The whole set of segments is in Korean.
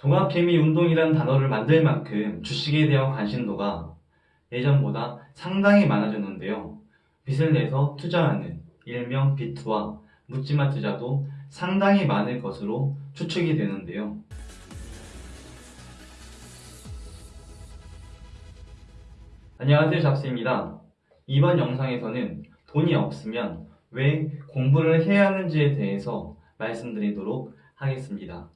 동학개미 운동이란 단어를 만들 만큼 주식에 대한 관심도가 예전보다 상당히 많아졌는데요. 빚을 내서 투자하는 일명 비투와 묻지마 투자도 상당히 많을 것으로 추측이 되는데요. 안녕하세요 잡스입니다. 이번 영상에서는 돈이 없으면 왜 공부를 해야 하는지에 대해서 말씀드리도록 하겠습니다.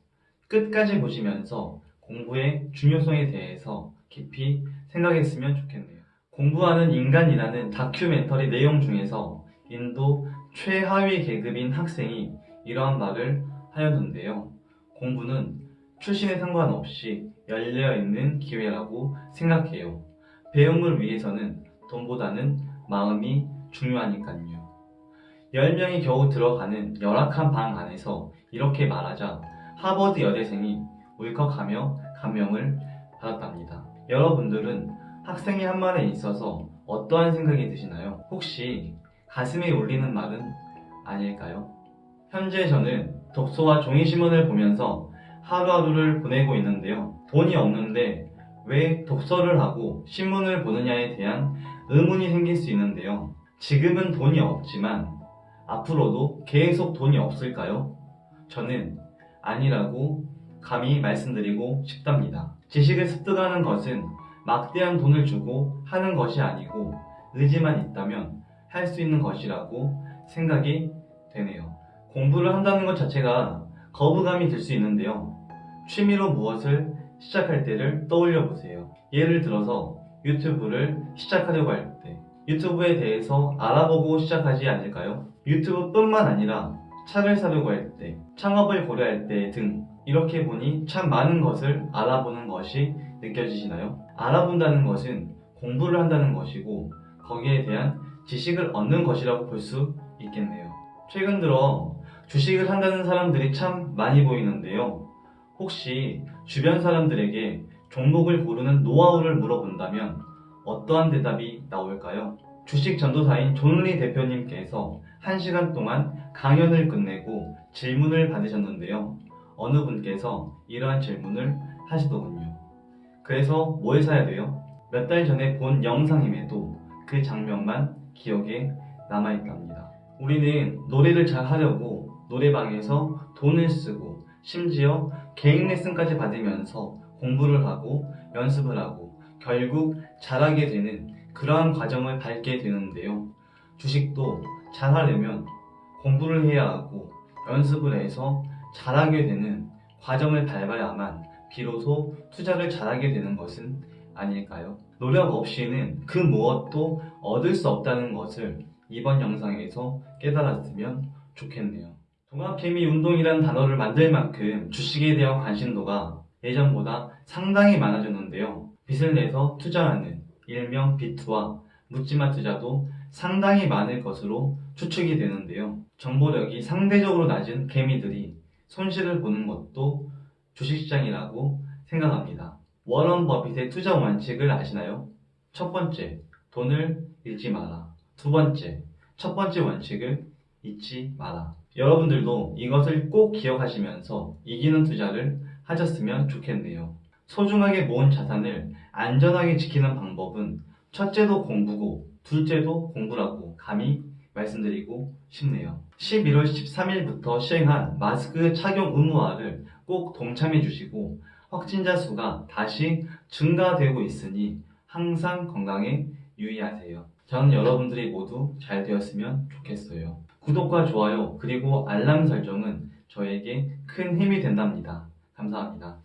끝까지 보시면서 공부의 중요성에 대해서 깊이 생각했으면 좋겠네요. 공부하는 인간이라는 다큐멘터리 내용 중에서 인도 최하위 계급인 학생이 이러한 말을 하였는데요. 공부는 출신에 상관없이 열려있는 기회라고 생각해요. 배움을 위해서는 돈보다는 마음이 중요하니까요. 10명이 겨우 들어가는 열악한 방 안에서 이렇게 말하자 하버드 여대생이 울컥하며 감명을 받았답니다. 여러분들은 학생이 한 말에 있어서 어떠한 생각이 드시나요? 혹시 가슴에 울리는 말은 아닐까요? 현재 저는 독서와 종이신문을 보면서 하루하루를 보내고 있는데요. 돈이 없는데 왜 독서를 하고 신문을 보느냐에 대한 의문이 생길 수 있는데요. 지금은 돈이 없지만 앞으로도 계속 돈이 없을까요? 저는 아니라고 감히 말씀드리고 싶답니다. 지식을 습득하는 것은 막대한 돈을 주고 하는 것이 아니고 의지만 있다면 할 수 있는 것이라고 생각이 되네요. 공부를 한다는 것 자체가 거부감이 들 수 있는데요. 취미로 무엇을 시작할 때를 떠올려 보세요. 예를 들어서 유튜브를 시작하려고 할 때 유튜브에 대해서 알아보고 시작하지 않을까요? 유튜브뿐만 아니라 차를 사려고 할 때, 창업을 고려할 때 등 이렇게 보니 참 많은 것을 알아보는 것이 느껴지시나요? 알아본다는 것은 공부를 한다는 것이고 거기에 대한 지식을 얻는 것이라고 볼 수 있겠네요. 최근 들어 주식을 한다는 사람들이 참 많이 보이는데요. 혹시 주변 사람들에게 종목을 고르는 노하우를 물어본다면 어떠한 대답이 나올까요? 주식 전도사인 존리 대표님께서 1시간 동안 강연을 끝내고 질문을 받으셨는데요. 어느 분께서 이러한 질문을 하시더군요. 그래서 뭘 사야 돼요? 몇 달 전에 본 영상임에도 그 장면만 기억에 남아있답니다. 우리는 노래를 잘 하려고 노래방에서 돈을 쓰고 심지어 개인 레슨까지 받으면서 공부를 하고 연습을 하고 결국 잘하게 되는 그러한 과정을 밟게 되는데요. 주식도 잘하려면 공부를 해야 하고 연습을 해서 잘하게 되는 과정을 밟아야만 비로소 투자를 잘하게 되는 것은 아닐까요? 노력 없이는 그 무엇도 얻을 수 없다는 것을 이번 영상에서 깨달았으면 좋겠네요. 동학개미 운동이란 단어를 만들 만큼 주식에 대한 관심도가 예전보다 상당히 많아졌는데요. 빚을 내서 투자하는 일명 비투와 묻지마 투자도 상당히 많을 것으로 추측이 되는데요. 정보력이 상대적으로 낮은 개미들이 손실을 보는 것도 주식시장이라고 생각합니다. 워런 버핏의 투자 원칙을 아시나요? 첫 번째, 돈을 잃지 마라. 두 번째, 첫 번째 원칙을 잊지 마라. 여러분들도 이것을 꼭 기억하시면서 이기는 투자를 하셨으면 좋겠네요. 소중하게 모은 자산을 안전하게 지키는 방법은 첫째도 공부고 둘째도 공부라고 감히 말씀드리고 싶네요. 11월 13일부터 시행한 마스크 착용 의무화를 꼭 동참해 주시고 확진자 수가 다시 증가되고 있으니 항상 건강에 유의하세요. 저는 여러분들이 모두 잘 되었으면 좋겠어요. 구독과 좋아요 그리고 알람 설정은 저에게 큰 힘이 된답니다. 감사합니다.